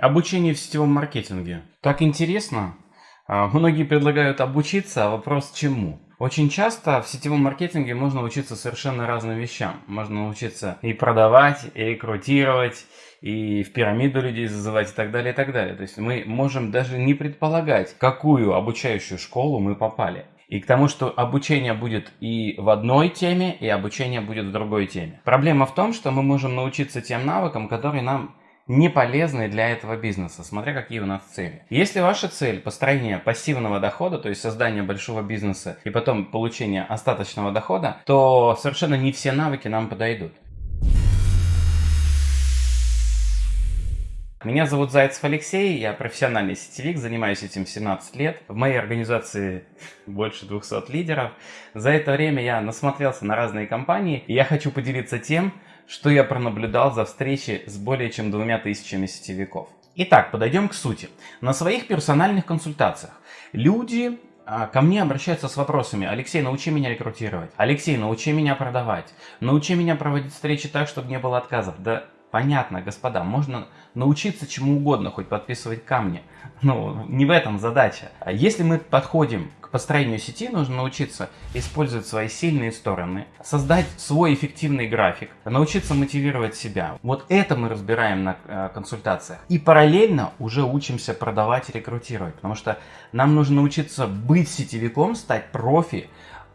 Обучение в сетевом маркетинге. Так интересно. А, многие предлагают обучиться, а вопрос чему? Очень часто в сетевом маркетинге можно учиться совершенно разным вещам. Можно научиться и продавать, и рекрутировать, и в пирамиду людей зазывать и так далее, и так далее. То есть мы можем даже не предполагать, какую обучающую школу мы попали. И к тому, что обучение будет и в одной теме, и обучение будет в другой теме. Проблема в том, что мы можем научиться тем навыкам, которые нам не полезны для этого бизнеса, смотря какие у нас цели. Если ваша цель построение пассивного дохода, то есть создание большого бизнеса и потом получение остаточного дохода, то совершенно не все навыки нам подойдут. Меня зовут Зайцев Алексей, я профессиональный сетевик, занимаюсь этим 17 лет. В моей организации больше 200 лидеров. За это время я насмотрелся на разные компании, и я хочу поделиться тем, что я пронаблюдал за встречи с более чем двумя тысячами сетевиков. Итак, подойдем к сути. На своих персональных консультациях люди а, ко мне обращаются с вопросами «Алексей, научи меня рекрутировать», «Алексей, научи меня продавать», «Научи меня проводить встречи так, чтобы не было отказов». Да понятно, господа, можно научиться чему угодно, хоть подписывать камни. Но не в этом задача. А если мы подходим построению сети, нужно научиться использовать свои сильные стороны, создать свой эффективный график, научиться мотивировать себя. Вот это мы разбираем на э, консультациях. И параллельно уже учимся продавать и рекрутировать, потому что нам нужно научиться быть сетевиком, стать профи,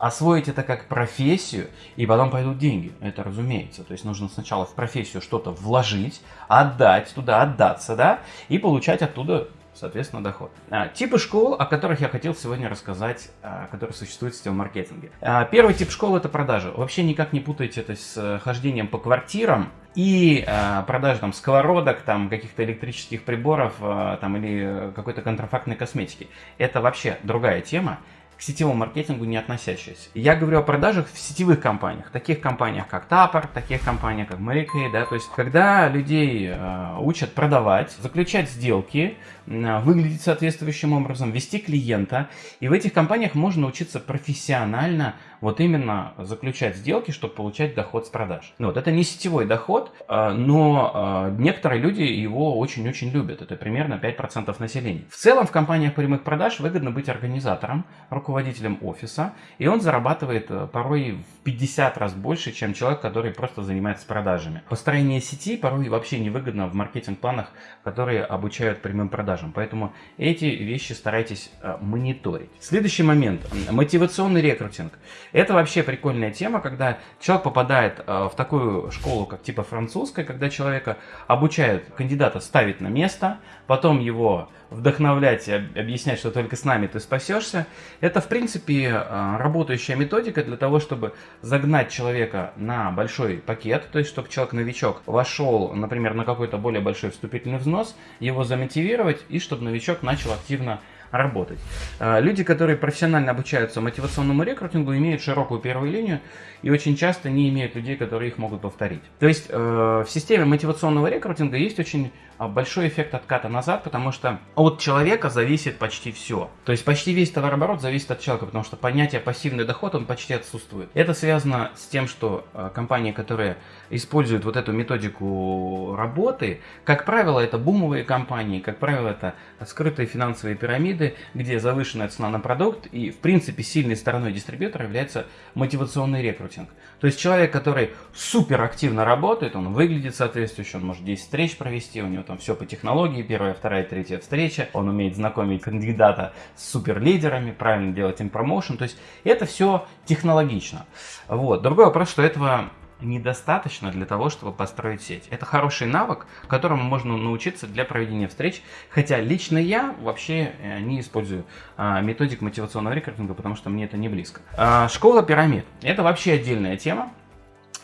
освоить это как профессию, и потом пойдут деньги. Это разумеется. То есть нужно сначала в профессию что-то вложить, отдать туда, отдаться, да, и получать оттуда соответственно, доход. А, типы школ, о которых я хотел сегодня рассказать, а, которые существуют в сетевом маркетинге. А, первый тип школы – это продажи. Вообще никак не путайте это с э, хождением по квартирам и продажей там сковородок, там каких-то электрических приборов там, или какой-то контрафактной косметики. Это вообще другая тема сетевому маркетингу не относящиеся. Я говорю о продажах в сетевых компаниях, таких компаниях как Тапор, таких компаниях как Mary да, то есть когда людей э, учат продавать, заключать сделки, э, выглядеть соответствующим образом, вести клиента, и в этих компаниях можно учиться профессионально вот именно заключать сделки, чтобы получать доход с продаж. Ну, вот это не сетевой доход, э, но э, некоторые люди его очень-очень любят. Это примерно 5% населения. В целом в компаниях прямых продаж выгодно быть организатором, руководителем офиса, и он зарабатывает э, порой в 50 раз больше, чем человек, который просто занимается продажами. Построение сети порой вообще невыгодно в маркетинг-планах, которые обучают прямым продажам. Поэтому эти вещи старайтесь мониторить. Следующий момент. Мотивационный рекрутинг. Это вообще прикольная тема, когда человек попадает э, в такую школу, как типа французская, когда человека обучают кандидата ставить на место, потом его вдохновлять и объяснять, что только с нами ты спасешься. Это, в принципе, э, работающая методика для того, чтобы загнать человека на большой пакет, то есть, чтобы человек-новичок вошел, например, на какой-то более большой вступительный взнос, его замотивировать и чтобы новичок начал активно работать. А, люди, которые профессионально обучаются мотивационному рекрутингу, имеют широкую первую линию и очень часто не имеют людей, которые их могут повторить. То есть э, в системе мотивационного рекрутинга есть очень большой эффект отката назад, потому что от человека зависит почти все. То есть почти весь товарооборот зависит от человека, потому что понятие пассивный доход, он почти отсутствует. Это связано с тем, что э, компании, которые используют вот эту методику работы, как правило, это бумовые компании, как правило, это скрытые финансовые пирамиды, где завышенная цена на продукт и, в принципе, сильной стороной дистрибьютора является мотивационный рекрутинг. То есть человек, который супер активно работает, он выглядит соответствующе, он может 10 встреч провести, у него там все по технологии, первая, вторая, третья встреча, он умеет знакомить кандидата с супер лидерами, правильно делать им промоушен, то есть это все технологично. Вот. Другой вопрос, что этого недостаточно для того, чтобы построить сеть. Это хороший навык, которому можно научиться для проведения встреч, хотя лично я вообще э, не использую а, методик мотивационного рекрутинга, потому что мне это не близко. А, школа пирамид. Это вообще отдельная тема.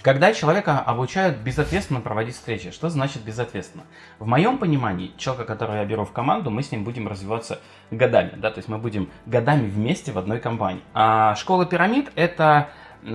Когда человека обучают безответственно проводить встречи, что значит безответственно? В моем понимании, человека, которого я беру в команду, мы с ним будем развиваться годами, да, то есть мы будем годами вместе в одной компании. А школа пирамид это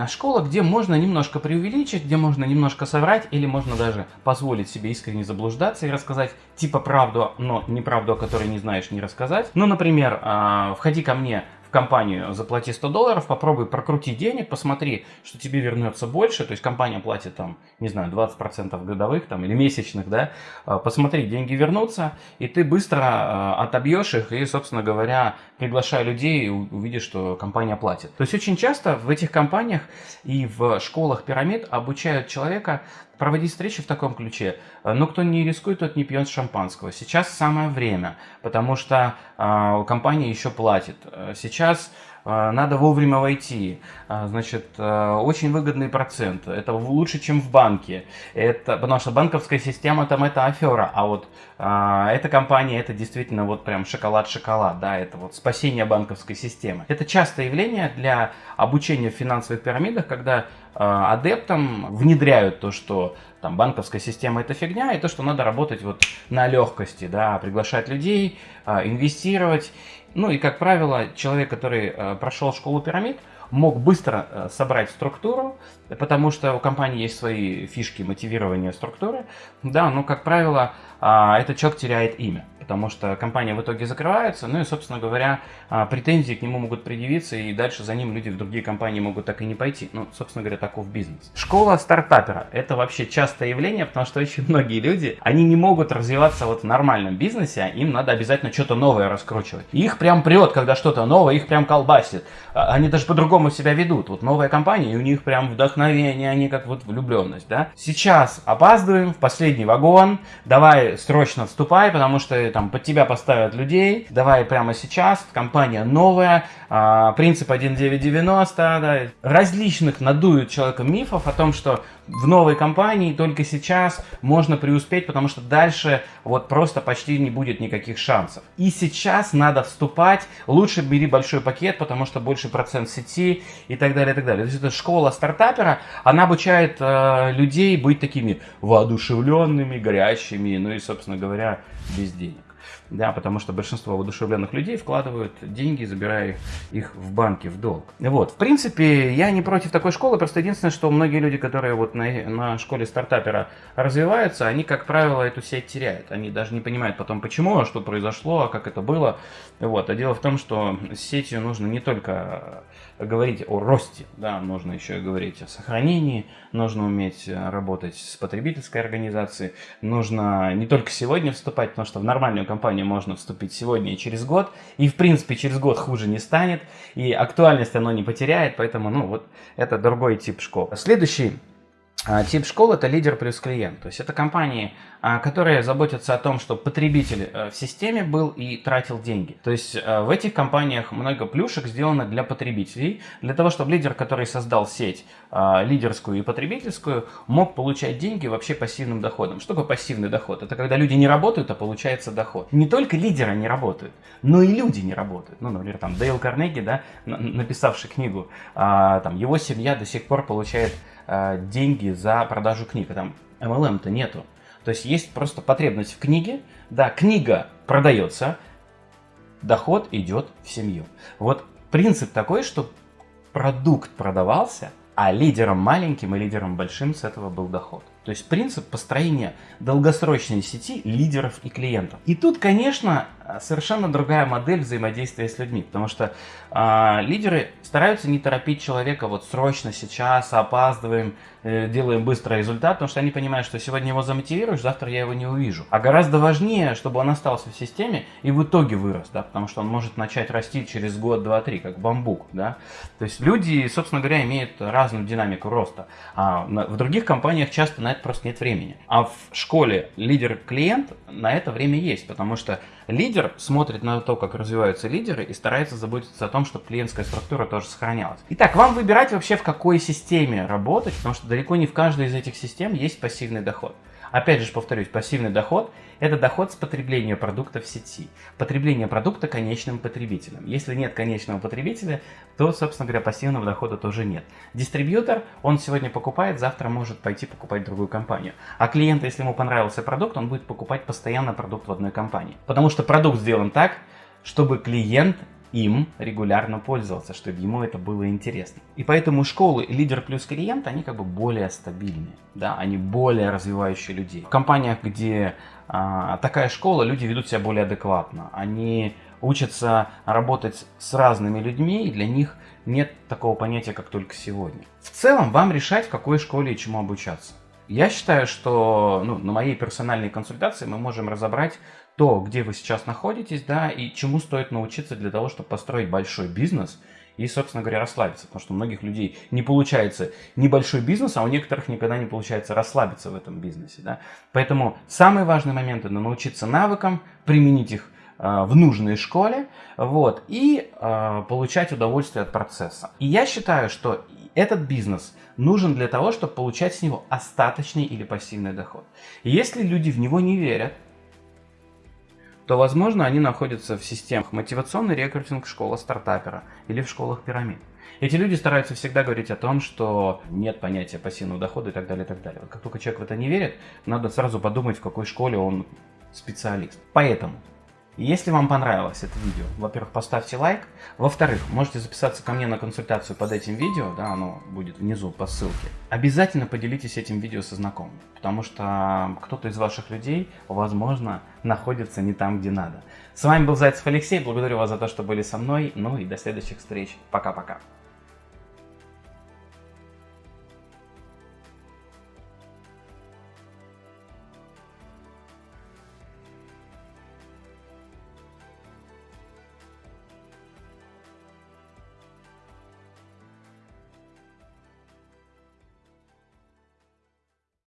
школа, где можно немножко преувеличить, где можно немножко соврать, или можно даже позволить себе искренне заблуждаться и рассказать типа правду, но неправду, о которой не знаешь, не рассказать. Ну, например, а, входи ко мне компанию, заплати 100 долларов, попробуй прокрути денег, посмотри, что тебе вернется больше, то есть компания платит там, не знаю, 20% годовых там или месячных, да, а, посмотри, деньги вернутся, и ты быстро а, отобьешь их и, собственно говоря, приглашая людей, увидишь, что компания платит. То есть очень часто в этих компаниях и в школах пирамид обучают человека проводить встречи в таком ключе. Но кто не рискует, тот не пьет шампанского. Сейчас самое время, потому что э, компания еще платит. Сейчас э, надо вовремя войти. Э, значит, э, очень выгодный процент. Это лучше, чем в банке. Это, потому что банковская система там это афера. А вот э, эта компания это действительно вот прям шоколад-шоколад. Да, это вот спасение банковской системы. Это частое явление для обучения в финансовых пирамидах, когда адептам внедряют то, что там банковская система это фигня, и то, что надо работать вот на легкости, да, приглашать людей, э, инвестировать. Ну и, как правило, человек, который э, прошел школу пирамид, мог быстро собрать структуру, потому что у компании есть свои фишки мотивирования структуры, да, но, как правило, этот человек теряет имя потому что компания в итоге закрывается, ну и, собственно говоря, а, претензии к нему могут предъявиться, и дальше за ним люди в другие компании могут так и не пойти. Ну, собственно говоря, таков бизнес. Школа стартапера – это вообще частое явление, потому что очень многие люди, они не могут развиваться вот в нормальном бизнесе, а им надо обязательно что-то новое раскручивать. Их прям прет, когда что-то новое, их прям колбасит. А, они даже по-другому себя ведут. Вот новая компания, и у них прям вдохновение, они как вот влюбленность, да. Сейчас опаздываем в последний вагон, давай срочно вступай, потому что там под тебя поставят людей, давай прямо сейчас, компания новая, а, принцип 1990, да, различных надуют человека мифов о том, что в новой компании только сейчас можно преуспеть, потому что дальше вот просто почти не будет никаких шансов. И сейчас надо вступать, лучше бери большой пакет, потому что больше процент сети и так далее, и так далее. То есть это школа стартапера, она обучает э, людей быть такими воодушевленными, горящими, ну и, собственно говоря, без денег да, потому что большинство воодушевленных людей вкладывают деньги, забирая их в банки, в долг. Вот, в принципе, я не против такой школы, просто единственное, что многие люди, которые вот на, на школе стартапера развиваются, они, как правило, эту сеть теряют. Они даже не понимают потом, почему, а что произошло, а как это было. Вот, а дело в том, что с сетью нужно не только говорить о росте, да, нужно еще и говорить о сохранении, нужно уметь работать с потребительской организацией, нужно не только сегодня вступать, потому что в нормальную компанию можно вступить сегодня и через год, и в принципе через год хуже не станет, и актуальность оно не потеряет, поэтому, ну, вот это другой тип школ. Следующий тип школы это лидер плюс клиент. То есть это компании, а, которые заботятся о том, чтобы потребитель э, в системе был и тратил деньги. То есть э, в этих компаниях много плюшек сделано для потребителей, для того, чтобы лидер, который создал сеть а, лидерскую и потребительскую, мог получать деньги вообще пассивным доходом. Что такое пассивный доход? Это когда люди не работают, а получается доход. Не только лидеры не работают, но и люди не работают. Ну, например, там Дейл Карнеги, да, написавший книгу, там его семья до сих пор получает э, деньги за продажу книг. Там MLM-то нету. То есть есть просто потребность в книге. Да, книга продается, доход идет в семью. Вот принцип такой, что продукт продавался, а лидером маленьким и лидером большим с этого был доход. То есть принцип построения долгосрочной сети лидеров и клиентов. И тут, конечно, совершенно другая модель взаимодействия с людьми, потому что э, лидеры стараются не торопить человека вот срочно сейчас, опаздываем, э, делаем быстрый результат, потому что они понимают, что сегодня его замотивируешь, завтра я его не увижу. А гораздо важнее, чтобы он остался в системе и в итоге вырос, да, потому что он может начать расти через год, два, три, как бамбук, да. То есть люди, собственно говоря, имеют разную динамику роста. А в других компаниях часто на это просто нет времени. А в школе лидер-клиент на это время есть, потому что лидер смотрит на то, как развиваются лидеры и старается заботиться о том, чтобы клиентская структура тоже сохранялась. Итак, вам выбирать вообще в какой системе работать, потому что далеко не в каждой из этих систем есть пассивный доход. Опять же повторюсь, пассивный доход – это доход с потребления продукта в сети. Потребление продукта конечным потребителем. Если нет конечного потребителя, то, собственно говоря, пассивного дохода тоже нет. Дистрибьютор, он сегодня покупает, завтра может пойти покупать другую компанию. А клиент, если ему понравился продукт, он будет покупать постоянно продукт в одной компании. Потому что продукт сделан так, чтобы клиент им регулярно пользовался, чтобы ему это было интересно. И поэтому школы лидер плюс клиент, они как бы более стабильные, да, они более развивающие людей. В компаниях, где а, такая школа, люди ведут себя более адекватно, они учатся работать с разными людьми, и для них нет такого понятия, как только сегодня. В целом, вам решать, в какой школе и чему обучаться. Я считаю, что ну, на моей персональной консультации мы можем разобрать то, где вы сейчас находитесь, да, и чему стоит научиться для того, чтобы построить большой бизнес и, собственно говоря, расслабиться. Потому что у многих людей не получается небольшой бизнес, а у некоторых никогда не получается расслабиться в этом бизнесе. Да? Поэтому самые важные моменты – это научиться навыкам, применить их э, в нужной школе вот, и э, получать удовольствие от процесса. И я считаю, что этот бизнес нужен для того, чтобы получать с него остаточный или пассивный доход. И если люди в него не верят, то, возможно, они находятся в системах мотивационный рекрутинг школа стартапера или в школах пирамид. Эти люди стараются всегда говорить о том, что нет понятия пассивного дохода и так далее, и так далее. как только человек в это не верит, надо сразу подумать, в какой школе он специалист. Поэтому если вам понравилось это видео, во-первых, поставьте лайк. Во-вторых, можете записаться ко мне на консультацию под этим видео, да, оно будет внизу по ссылке. Обязательно поделитесь этим видео со знакомыми, потому что кто-то из ваших людей, возможно, находится не там, где надо. С вами был Зайцев Алексей, благодарю вас за то, что были со мной, ну и до следующих встреч. Пока-пока.